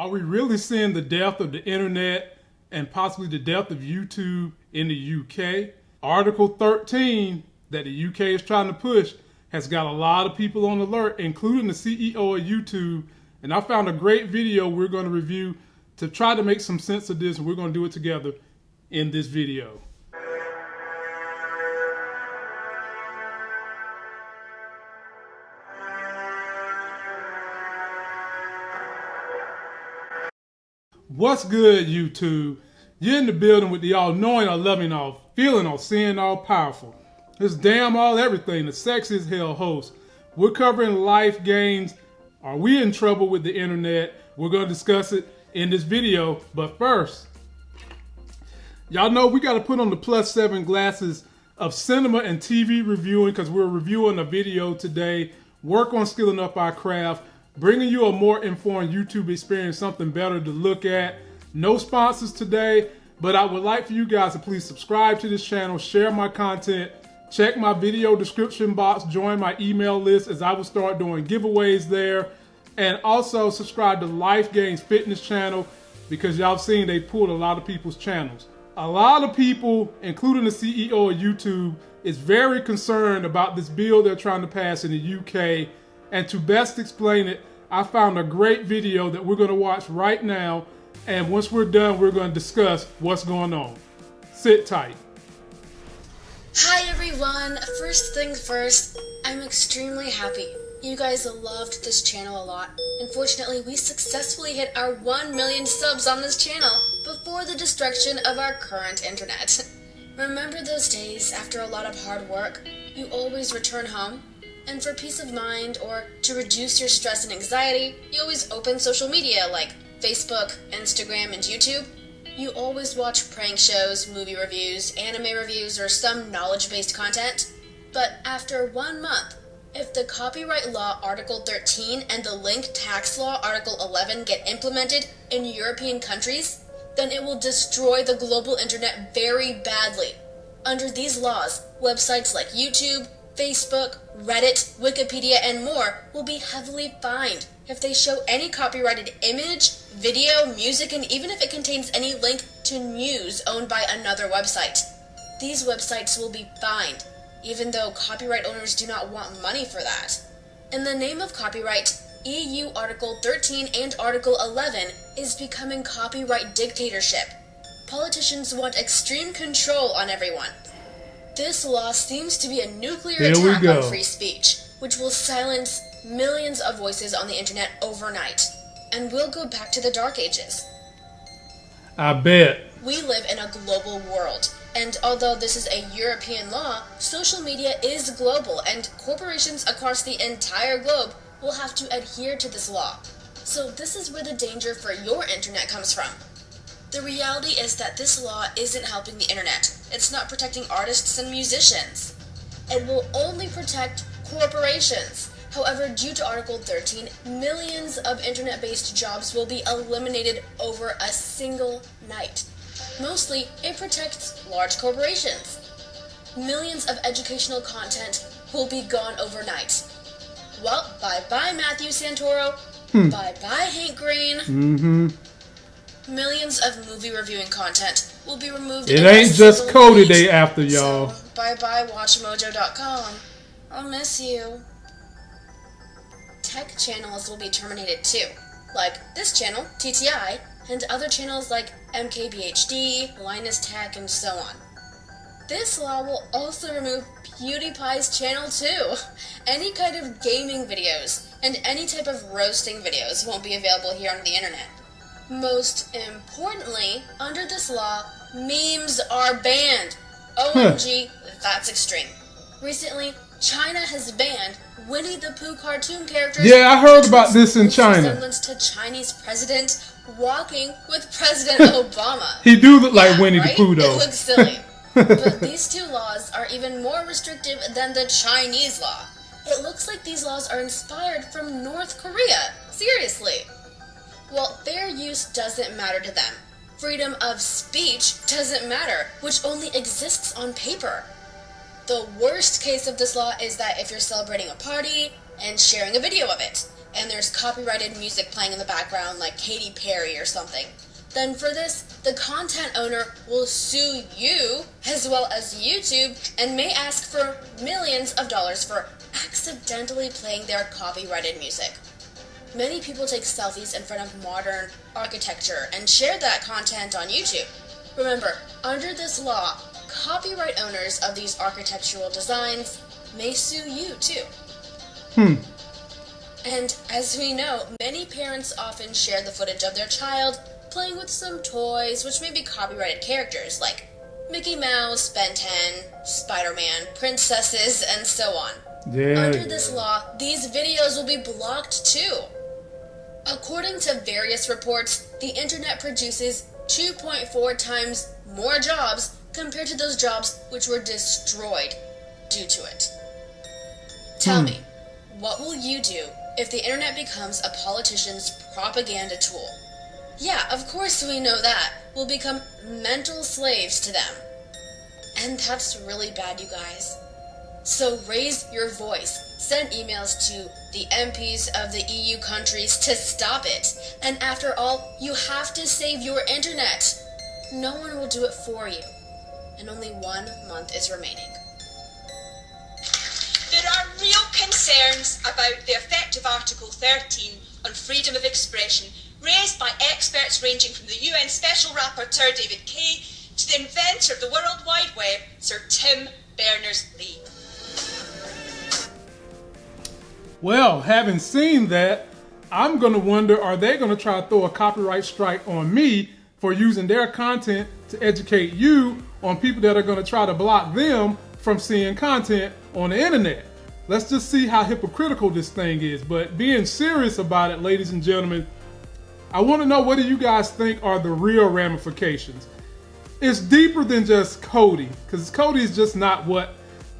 Are we really seeing the death of the internet and possibly the death of YouTube in the UK? Article 13 that the UK is trying to push has got a lot of people on alert, including the CEO of YouTube. And I found a great video we're going to review to try to make some sense of this, and we're going to do it together in this video. What's good, YouTube? You're in the building with the all knowing, all loving, all feeling, all seeing, all powerful. This damn all everything, the sexiest hell host. We're covering life games. Are we in trouble with the internet? We're going to discuss it in this video. But first, y'all know we got to put on the plus seven glasses of cinema and TV reviewing because we're reviewing a video today. Work on skilling up our craft bringing you a more informed YouTube experience, something better to look at. No sponsors today, but I would like for you guys to please subscribe to this channel, share my content, check my video description box, join my email list as I will start doing giveaways there, and also subscribe to Life Gains Fitness channel because y'all seen they pulled a lot of people's channels. A lot of people, including the CEO of YouTube, is very concerned about this bill they're trying to pass in the UK and to best explain it, I found a great video that we're going to watch right now. And once we're done, we're going to discuss what's going on. Sit tight. Hi everyone! First things first, I'm extremely happy. You guys loved this channel a lot. Unfortunately, we successfully hit our 1 million subs on this channel before the destruction of our current internet. Remember those days after a lot of hard work? You always return home and for peace of mind or to reduce your stress and anxiety, you always open social media like Facebook, Instagram, and YouTube. You always watch prank shows, movie reviews, anime reviews, or some knowledge based content. But after one month, if the Copyright Law Article 13 and the Link Tax Law Article 11 get implemented in European countries, then it will destroy the global internet very badly. Under these laws, websites like YouTube, Facebook, Reddit, Wikipedia, and more will be heavily fined if they show any copyrighted image, video, music, and even if it contains any link to news owned by another website. These websites will be fined, even though copyright owners do not want money for that. In the name of copyright, EU Article 13 and Article 11 is becoming copyright dictatorship. Politicians want extreme control on everyone, this law seems to be a nuclear Here attack on free speech, which will silence millions of voices on the internet overnight. And we'll go back to the dark ages. I bet. We live in a global world. And although this is a European law, social media is global, and corporations across the entire globe will have to adhere to this law. So, this is where the danger for your internet comes from. The reality is that this law isn't helping the internet. It's not protecting artists and musicians. It will only protect corporations. However, due to Article 13, millions of internet-based jobs will be eliminated over a single night. Mostly, it protects large corporations. Millions of educational content will be gone overnight. Well, bye-bye Matthew Santoro. Hmm. Bye-bye Hank Green. Mm-hmm millions of movie reviewing content will be removed. It ain't just Cody Day after y'all. So, bye bye WatchMojo.com. I'll miss you. Tech channels will be terminated too, like this channel, TTI, and other channels like MKBHD, Linus Tech, and so on. This law will also remove PewDiePie's channel too. Any kind of gaming videos and any type of roasting videos won't be available here on the internet. Most importantly, under this law, memes are banned. OMG, that's extreme. Recently, China has banned Winnie the Pooh cartoon characters. Yeah, I heard about this in China. Resemblance to Chinese president walking with President Obama. he do look like yeah, Winnie right? the Pooh, though. It looks silly. but these two laws are even more restrictive than the Chinese law. It looks like these laws are inspired from North Korea. Seriously. Well, fair use doesn't matter to them. Freedom of speech doesn't matter, which only exists on paper. The worst case of this law is that if you're celebrating a party and sharing a video of it, and there's copyrighted music playing in the background like Katy Perry or something, then for this, the content owner will sue you as well as YouTube and may ask for millions of dollars for accidentally playing their copyrighted music. Many people take selfies in front of modern architecture and share that content on YouTube. Remember, under this law, copyright owners of these architectural designs may sue you too. Hmm. And as we know, many parents often share the footage of their child playing with some toys which may be copyrighted characters like Mickey Mouse, Ben 10, Spider Man, princesses, and so on. Yeah. Under this law, these videos will be blocked too. According to various reports, the internet produces 2.4 times more jobs compared to those jobs which were destroyed due to it. Tell Hmm. me, what will you do if the internet becomes a politician's propaganda tool? Yeah, of course we know that. We'll become mental slaves to them. And that's really bad, you guys. So raise your voice. Send emails to the MPs of the EU countries to stop it. And after all, you have to save your internet. No one will do it for you. And only one month is remaining. There are real concerns about the effect of Article 13 on freedom of expression, raised by experts ranging from the UN Special Rapporteur David Kaye to the inventor of the World Wide Web, Sir Tim Berners-Lee. Well, having seen that, I'm going to wonder are they going to try to throw a copyright strike on me for using their content to educate you on people that are going to try to block them from seeing content on the internet? Let's just see how hypocritical this thing is. But being serious about it, ladies and gentlemen, I want to know what do you guys think are the real ramifications? It's deeper than just Cody, because Cody is just not what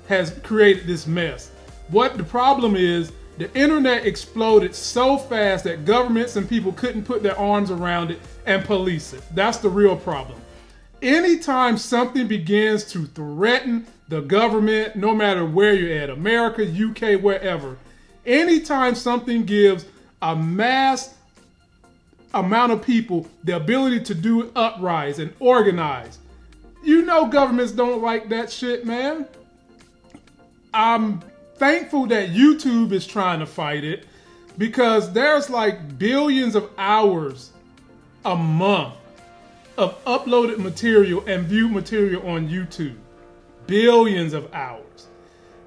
has created this mess. What the problem is, the internet exploded so fast that governments and people couldn't put their arms around it and police it. That's the real problem. Anytime something begins to threaten the government, no matter where you're at, America, UK, wherever, anytime something gives a mass amount of people the ability to do uprise and organize, you know governments don't like that shit, man. I'm thankful that YouTube is trying to fight it because there's like billions of hours a month of uploaded material and viewed material on YouTube. Billions of hours.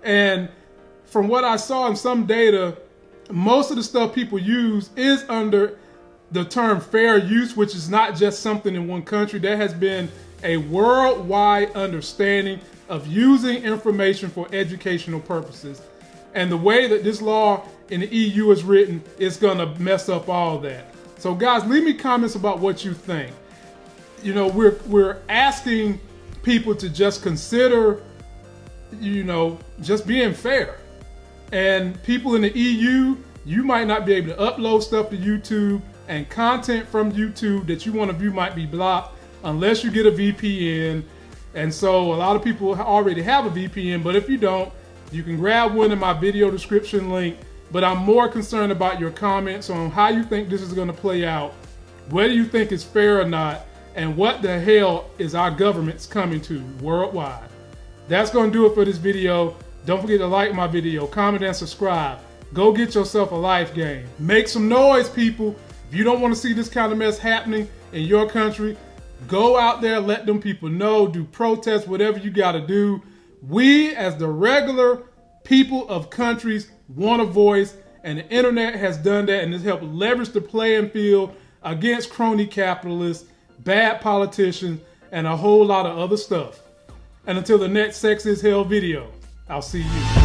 And from what I saw in some data, most of the stuff people use is under the term fair use, which is not just something in one country. There has been a worldwide understanding of using information for educational purposes. And the way that this law in the EU is written is going to mess up all that. So, guys, leave me comments about what you think. You know, we're we're asking people to just consider, you know, just being fair. And people in the EU, you might not be able to upload stuff to YouTube, and content from YouTube that you want to view might be blocked unless you get a VPN. And so a lot of people already have a VPN, but if you don't, you can grab one in my video description link. But I'm more concerned about your comments on how you think this is going to play out, whether you think it's fair or not, and what the hell is our government's coming to worldwide. That's going to do it for this video. Don't forget to like my video, comment, and subscribe. Go get yourself a life game. Make some noise, people. If you don't want to see this kind of mess happening in your country, go out there, let them people know, do protests, whatever you got to do. We, as the regular people of countries, want a voice, and the internet has done that and has helped leverage the playing field against crony capitalists, bad politicians, and a whole lot of other stuff. And until the next Sex is Hell video, I'll see you.